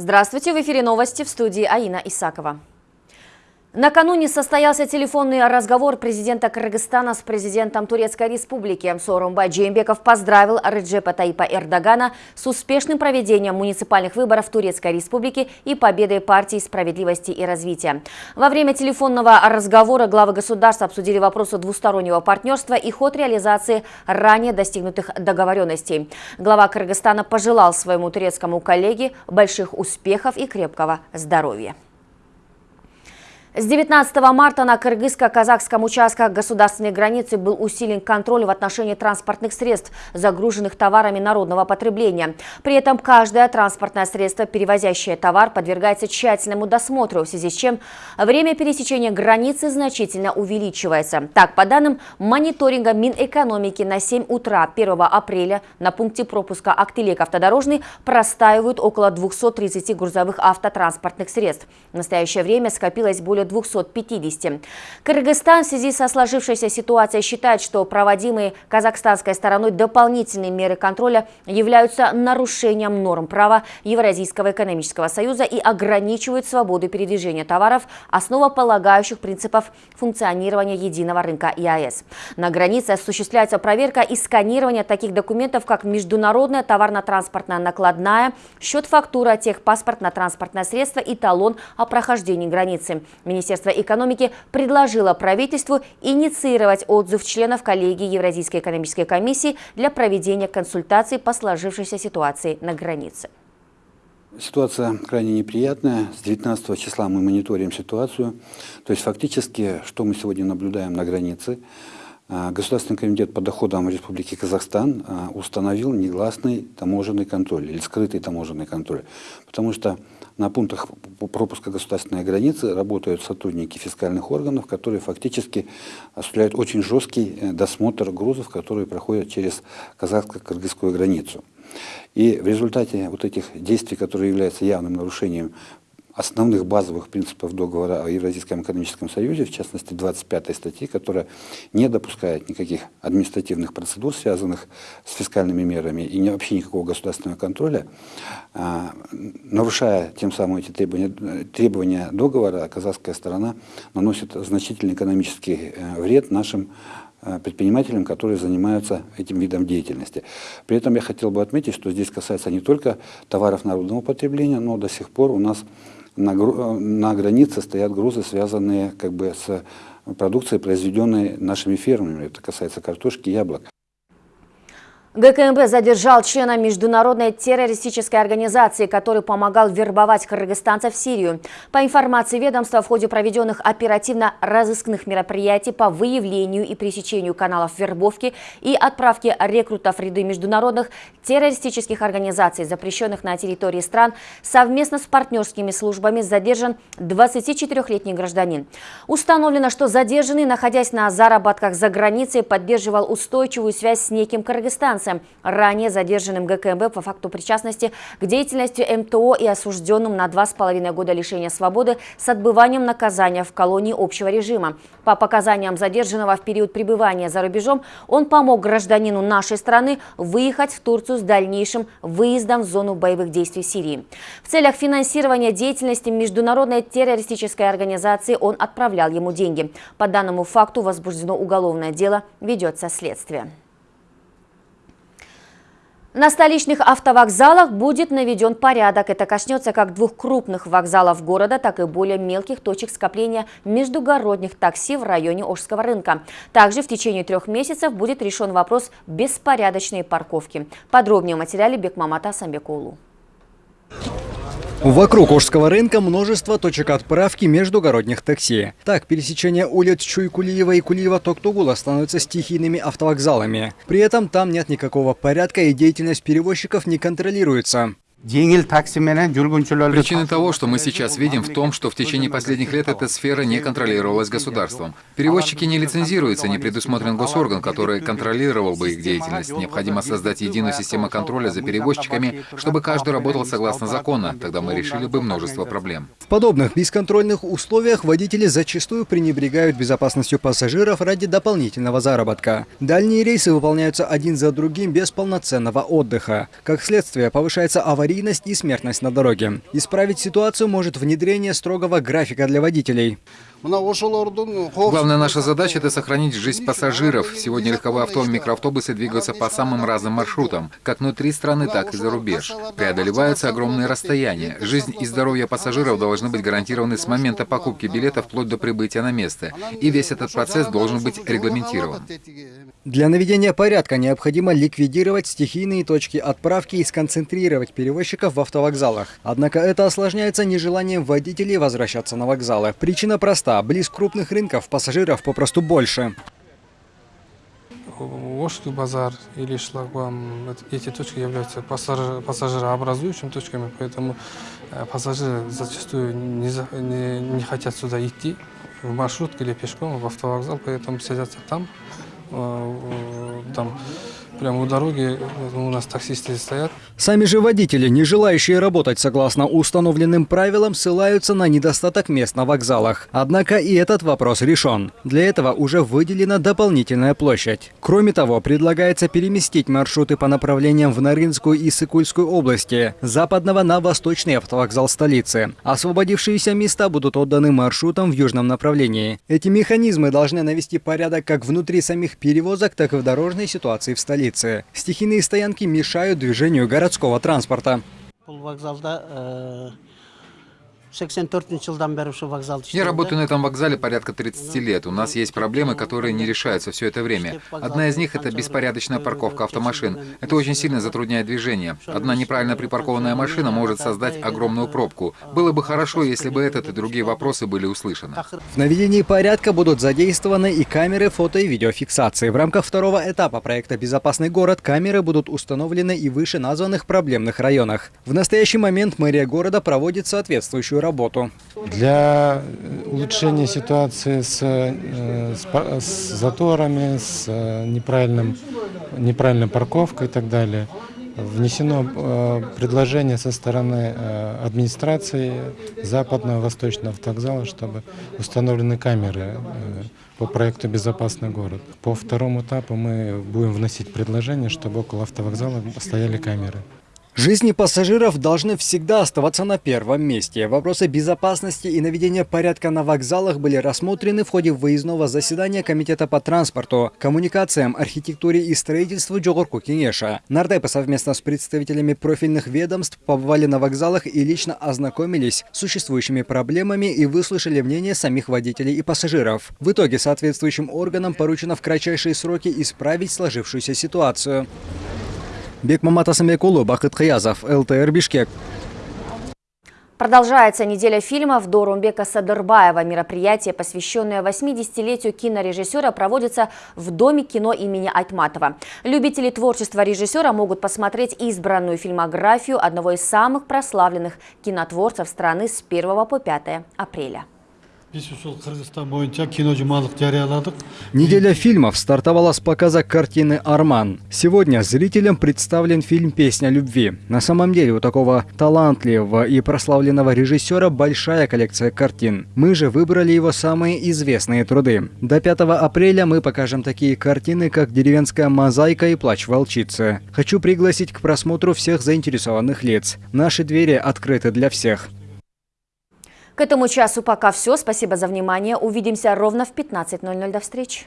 Здравствуйте, в эфире новости в студии Аина Исакова. Накануне состоялся телефонный разговор президента Кыргызстана с президентом Турецкой республики. Сооронбай Джеймбеков поздравил Реджепа Таипа Эрдогана с успешным проведением муниципальных выборов Турецкой республики и победой партии справедливости и развития. Во время телефонного разговора главы государства обсудили вопросы двустороннего партнерства и ход реализации ранее достигнутых договоренностей. Глава Кыргызстана пожелал своему турецкому коллеге больших успехов и крепкого здоровья. С 19 марта на кыргызско-казахском участках государственной границы был усилен контроль в отношении транспортных средств, загруженных товарами народного потребления. При этом каждое транспортное средство, перевозящее товар, подвергается тщательному досмотру, в связи с чем время пересечения границы значительно увеличивается. Так, по данным мониторинга Минэкономики на 7 утра 1 апреля на пункте пропуска Актелек автодорожный простаивают около 230 грузовых автотранспортных средств. В настоящее время скопилось более 250. Кыргызстан в связи со сложившейся ситуацией считает, что проводимые казахстанской стороной дополнительные меры контроля являются нарушением норм права Евразийского экономического союза и ограничивают свободу передвижения товаров, основополагающих принципов функционирования единого рынка ЕАЭС. На границе осуществляется проверка и сканирование таких документов, как международная товарно-транспортная накладная, счет-фактура, техпаспорт на транспортное средство и талон о прохождении границы. Министерство экономики предложило правительству инициировать отзыв членов коллегии Евразийской экономической комиссии для проведения консультаций по сложившейся ситуации на границе. Ситуация крайне неприятная. С 19 числа мы мониторим ситуацию. То есть фактически, что мы сегодня наблюдаем на границе, а, Государственный комитет по доходам Республики Казахстан а, установил негласный таможенный контроль или скрытый таможенный контроль. Потому что на пунктах пропуска государственной границы работают сотрудники фискальных органов, которые фактически осуществляют очень жесткий э, досмотр грузов, которые проходят через казахско-кыргызскую границу. И в результате вот этих действий, которые являются явным нарушением основных базовых принципов договора о Евразийском экономическом союзе, в частности 25 статьи, которая не допускает никаких административных процедур, связанных с фискальными мерами, и вообще никакого государственного контроля, а, нарушая тем самым эти требования, требования договора, казахская сторона наносит значительный экономический э, вред нашим э, предпринимателям, которые занимаются этим видом деятельности. При этом я хотел бы отметить, что здесь касается не только товаров народного потребления, но до сих пор у нас на, на границе стоят грузы, связанные как бы с продукцией, произведенной нашими фермами. Это касается картошки, яблок. ГКМБ задержал члена международной террористической организации, который помогал вербовать кыргызстанцев в Сирию. По информации ведомства, в ходе проведенных оперативно-розыскных мероприятий по выявлению и пресечению каналов вербовки и отправки рекрутов в ряды международных террористических организаций, запрещенных на территории стран, совместно с партнерскими службами задержан 24-летний гражданин. Установлено, что задержанный, находясь на заработках за границей, поддерживал устойчивую связь с неким кыргызстанцем лицам, ранее задержанным ГКМБ по факту причастности к деятельности МТО и осужденным на два с половиной года лишения свободы с отбыванием наказания в колонии общего режима. По показаниям задержанного в период пребывания за рубежом, он помог гражданину нашей страны выехать в Турцию с дальнейшим выездом в зону боевых действий Сирии. В целях финансирования деятельности международной террористической организации он отправлял ему деньги. По данному факту возбуждено уголовное дело, ведется следствие. На столичных автовокзалах будет наведен порядок. Это коснется как двух крупных вокзалов города, так и более мелких точек скопления междугородних такси в районе Ожского рынка. Также в течение трех месяцев будет решен вопрос беспорядочной парковки. Подробнее в материале Бекмамата Самбекулу. Вокруг Ожского рынка множество точек отправки междугородних такси. Так, пересечение улиц Чуйкулиева и Кулиева-Токтугула становятся стихийными автовокзалами. При этом там нет никакого порядка и деятельность перевозчиков не контролируется. Причина того, что мы сейчас видим, в том, что в течение последних лет эта сфера не контролировалась государством. Перевозчики не лицензируются, не предусмотрен госорган, который контролировал бы их деятельность. Необходимо создать единую систему контроля за перевозчиками, чтобы каждый работал согласно закону. Тогда мы решили бы множество проблем. В подобных бесконтрольных условиях водители зачастую пренебрегают безопасностью пассажиров ради дополнительного заработка. Дальние рейсы выполняются один за другим без полноценного отдыха. Как следствие, повышается аварийность аварийность и смертность на дороге. Исправить ситуацию может внедрение строгого графика для водителей. Главная наша задача – это сохранить жизнь пассажиров. Сегодня легковые авто и микроавтобусы двигаются по самым разным маршрутам, как внутри страны, так и за рубеж. Преодолеваются огромные расстояния. Жизнь и здоровье пассажиров должны быть гарантированы с момента покупки билета вплоть до прибытия на место. И весь этот процесс должен быть регламентирован. Для наведения порядка необходимо ликвидировать стихийные точки отправки и сконцентрировать перевозчиков в автовокзалах. Однако это осложняется нежеланием водителей возвращаться на вокзалы. Причина проста. Близ крупных рынков пассажиров попросту больше. Ошский базар или шлагбаум, эти точки являются пассажир- пассажирообразующими точками, поэтому э, пассажиры зачастую не, не- не хотят сюда идти в маршрутке или пешком в автовокзал, поэтому садятся там, э, там прямо у дороги э, у нас таксисты стоят, Сами же водители, не желающие работать согласно установленным правилам, ссылаются на недостаток мест на вокзалах. Однако и этот вопрос решен. Для этого уже выделена дополнительная площадь. Кроме того, предлагается переместить маршруты по направлениям в Нарынскую и Сыкульскую области, западного на восточный автовокзал столицы. Освободившиеся места будут отданы маршрутам в южном направлении. Эти механизмы должны навести порядок как внутри самих перевозок, так и в дорожной ситуации в столице. Стихийные стоянки мешают движению городского транспорта. Я работаю на этом вокзале порядка 30 лет. У нас есть проблемы, которые не решаются все это время. Одна из них – это беспорядочная парковка автомашин. Это очень сильно затрудняет движение. Одна неправильно припаркованная машина может создать огромную пробку. Было бы хорошо, если бы этот и другие вопросы были услышаны. В наведении порядка будут задействованы и камеры фото и видеофиксации. В рамках второго этапа проекта «Безопасный город» камеры будут установлены и выше названных проблемных районах. В настоящий момент мэрия города проводит соответствующую работу. Для э, улучшения ситуации с, э, с с заторами, с э, неправильным, неправильной парковкой и так далее, внесено предложение со стороны администрации западного восточного автовокзала, чтобы установлены камеры по проекту «Безопасный город». По второму этапу мы будем вносить предложение, чтобы около автовокзала стояли камеры. Жизни пассажиров должны всегда оставаться на первом месте. Вопросы безопасности и наведения порядка на вокзалах были рассмотрены в ходе выездного заседания Комитета по транспорту, коммуникациям, архитектуре и строительству Джогорку Кенеша. Нардепы совместно с представителями профильных ведомств побывали на вокзалах и лично ознакомились с существующими проблемами и выслушали мнение самих водителей и пассажиров. В итоге соответствующим органам поручено в кратчайшие сроки исправить сложившуюся ситуацию. Бекмамат Асамбекулу, Бахыт Хаязов, ЛТР Бишкек. Продолжается неделя фильмов Дорумбека Садырбаева. Мероприятие, посвященное 80-летию кинорежиссера, проводится в Доме кино имени Айтматова. Любители творчества режиссера могут посмотреть избранную фильмографию одного из самых прославленных кинотворцев страны с 1 по 5 апреля. Неделя фильмов стартовала с показа картины «Арман». Сегодня зрителям представлен фильм «Песня любви». На самом деле у такого талантливого и прославленного режиссера большая коллекция картин. Мы же выбрали его самые известные труды. До 5 апреля мы покажем такие картины, как «Деревенская мозаика» и «Плач волчицы». Хочу пригласить к просмотру всех заинтересованных лиц. Наши двери открыты для всех. К этому часу пока все. Спасибо за внимание. Увидимся ровно в 15.00. До встречи.